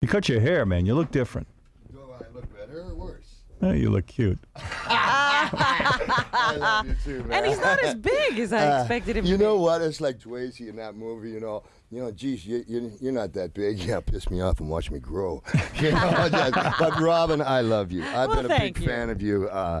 You cut your hair, man. You look different. Do I look better or worse? Oh, you look cute. I love you too, man. And he's not as big as I Uh, expected him You know be. what? It's like Swayze in that movie. You know, you know, geez, you, you, you're not that big. Yeah, piss me off and watch me grow. you know, but Robin, I love you. I've Well, been a big you. fan of you. Uh,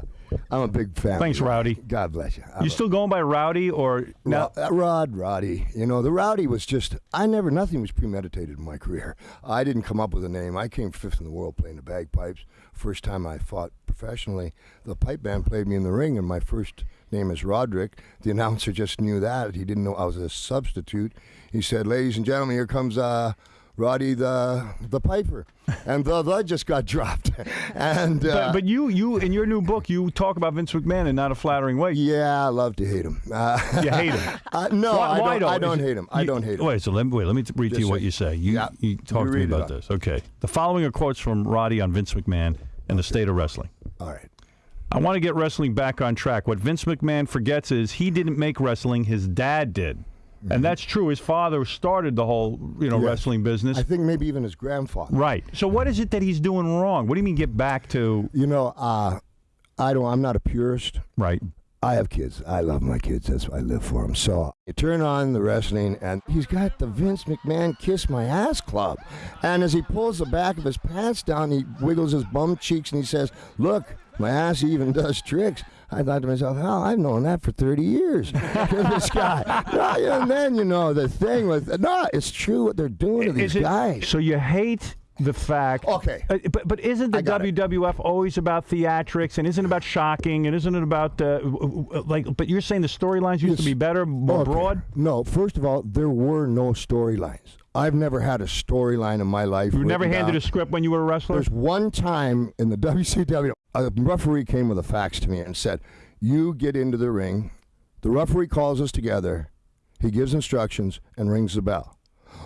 I'm a big fan. Thanks. Rowdy. God bless you. I You still going by Rowdy or no? Ro- uh, Rod, Roddy. You know, the Rowdy was just, I never, nothing was premeditated in my career. I didn't come up with a name. I came fifth in the world playing the bagpipes. First time I fought professionally, the pipe band played me in the ring, and my first name is Roderick. The announcer just knew that. He didn't know I was a substitute. He said, Ladies and gentlemen, here comes uh, Roddy the the Piper. And the, the just got dropped. and uh, But, but you, you in your new book, you talk about Vince McMahon in not a flattering way. yeah, I love to hate him. Uh, You hate him. uh, no, Why- I, why don't, I don't hate him. I you- don't hate him. Wait, so let me wait. Let me t- read to Just you what you say. You, Yeah. you talk You to me read about this. Okay. The following are quotes from Roddy on Vince McMahon and the state of wrestling. All right. I want to get wrestling back on track. What Vince McMahon forgets is he didn't make wrestling; his dad did, and that's true. His father started the whole, you know, Mm-hmm. Yes. wrestling business. I think maybe even his grandfather. right. So, what is it that he's doing wrong? What do you mean get back to You know, uh, I don't. I'm not a purist. right? I have kids. I love my kids. That's why I live for them. So you turn on the wrestling, and he's got the Vince McMahon "Kiss My Ass" club. And as he pulls the back of his pants down, he wiggles his bum cheeks and he says, "Look, my ass even does tricks." I thought to myself, "Hell, I've known that for 30 years." this guy. No, and then you know the thing with no, it's true what they're doing to these it- guys. So you hate the fact. Okay. Uh, but but isn't the got it. WWF always about theatrics and isn't it about shocking and isn't it about uh, like? But you're saying the storylines used to be better, more Okay. broad. No, first of all, there were no storylines. I've never had a storyline in my life. You were never written handed down. a script when you were a wrestler. There's one time in the WCW, a referee came with a fax to me and said, "You get into the ring. The referee calls us together. He gives instructions and rings the bell."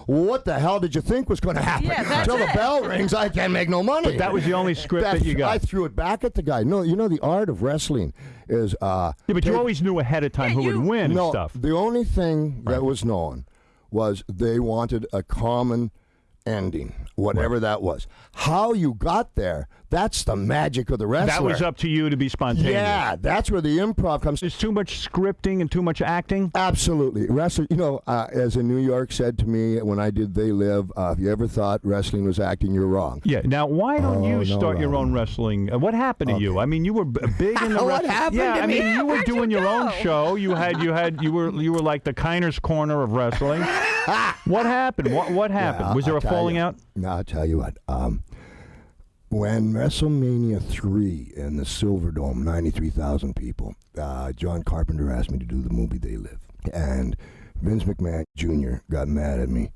Well, what the hell did you think was going to happen? Yeah, that's Until the bell rings, I can't make no money. That was the only script that you got. I threw it back at the guy. No, you know the art of wrestling is. Uh, yeah, but you always knew ahead of time Yeah, who you- would win no, and stuff. The only thing that was known was they wanted a common ending, whatever that was. How you got there, that's the magic of the wrestler. That was up to you to be spontaneous. Yeah, that's where the improv comes. There's too much scripting and too much acting. Absolutely. Wrestler, you know, uh, as in New York said to me when I did They Live, uh, if you ever thought wrestling was acting, you're wrong. Yeah. Now, why don't Oh, you no, start your no. own wrestling? Uh, what happened to you? I mean, you were b- big in the. What happened Yeah, I me? mean, Yeah, you were where'd you doing your own show. You had, you had, you were, you were like the Kiner's Korner of wrestling. what happened? What, what happened? Yeah, Was there I'll a falling you. out? No, I'll tell you what. Um, when WrestleMania 3 in the Silverdome, 93,000 people, uh, John Carpenter asked me to do the movie They Live. And Vince McMahon Jr. got mad at me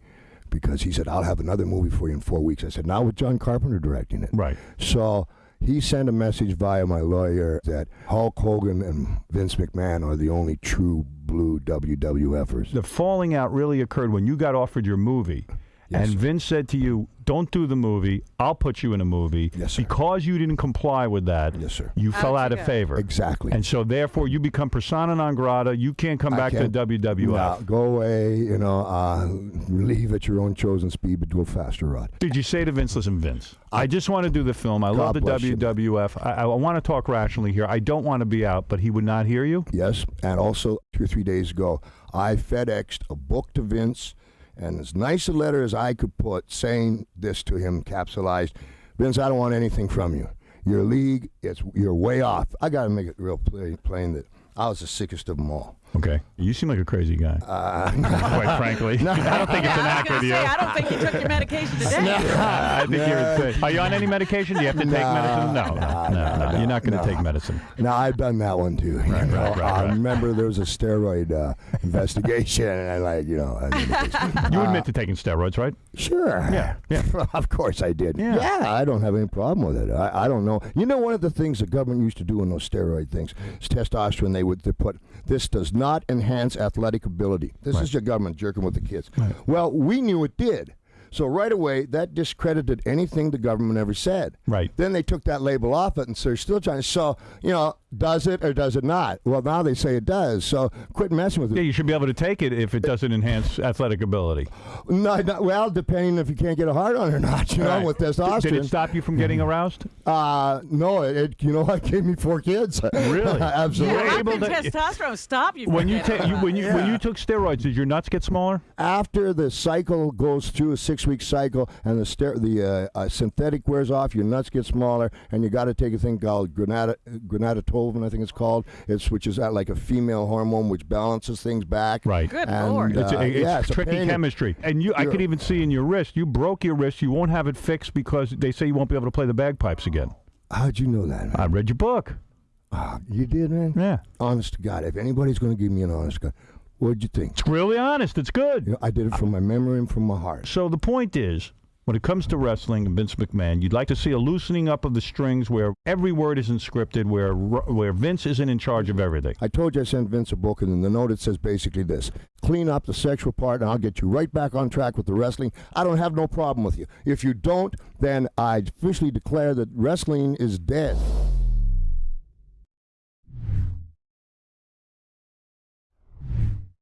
because he said, I'll have another movie for you in four weeks. I said, not with John Carpenter directing it. Right. So he sent a message via my lawyer that Hulk Hogan and Vince McMahon are the only true blue WWFers. The falling out really occurred when you got offered your movie, Yes. and Vince said to you, "Don't do the movie. I'll put you in a movie." Yes, sir. Because you didn't comply with that, Yes, sir. you How'd fell you out of go? favor. Exactly. And so, therefore, you become persona non grata. You can't come I back can't- to WWF. No, go away, you know, uh, leave at your own chosen speed, but do it faster, Rod. Did you say to Vince, listen, Vince, I just want to do the film. I love the bless you. WWF. I, I want to talk rationally here. I don't want to be out, but he would not hear you? Yes, and also two or three days ago, I FedExed a book to Vince, and as nice a letter as I could put, saying this to him, capsulized, Vince, I don't want anything from you. Your league, it's you're way off. I got to make it real plain, plain that I was the sickest of them all. Okay. You seem like a crazy guy. Uh, quite frankly. I don't think it's an Yeah, I act was with gonna you. say, I don't think you took your medication today. no. I think you're insane. Are you on any medication? Do you have to take medicine? No, nah, no, no, nah, no. You're not going to nah. take medicine. Now I've done that one too. you know. right, right, I remember there was a steroid uh, investigation, and I like you know. I You admit to taking steroids, right? Sure. Yeah, yeah. of course I did. Yeah. I don't have any problem with it. I, I don't know. You know, one of the things the government used to do in those steroid things is testosterone. They would they put this does not enhance athletic ability. This is your government jerking with the kids. Well, we knew it did. So right away, that discredited anything the government ever said. Right. Then they took that label off it, and so they're still trying. To. So you know, does it or does it not? Well, now they say it does. So quit messing with it. Yeah, you should be able to take it if it doesn't enhance athletic ability. No, no, well, depending if you can't get a hard on or not, you know, Right. with testosterone. Did it stop you from getting aroused? Uh, no, it, it. You know, what? gave me four kids. Really? Absolutely. Yeah, able can to- testosterone stop you from When you getting take you, when you when you took steroids, did your nuts get smaller? After the cycle goes through a six-week cycle and the ster- the uh, uh, synthetic wears off, your nuts get smaller, and you got to take a thing called granata granatolvin, I think it's called. It's which is uh, like a female hormone which balances things back. Right. Good And, lord. It's, uh, it's yeah, it's tricky pain chemistry, and you. I could even see in your wrist. You broke your wrist. You won't have it fixed because they say you won't be able to play the bagpipes again. How'd you know that? Man? I read your book. Ah, you did, man. Yeah, Honest to God, if anybody's going to give me an honest God, what'd you think? it's really honest. It's good. You know, I did it from my memory and from my heart. So the point is, when it comes to wrestling and Vince McMahon, you'd like to see a loosening up of the strings where every word isn't scripted, where where Vince isn't in charge of everything. I told you I sent Vince a book, and in the note it says basically this: clean up the sexual part, and I'll get you right back on track with the wrestling. I don't have no problem with you. If you don't, then I officially declare that wrestling is dead.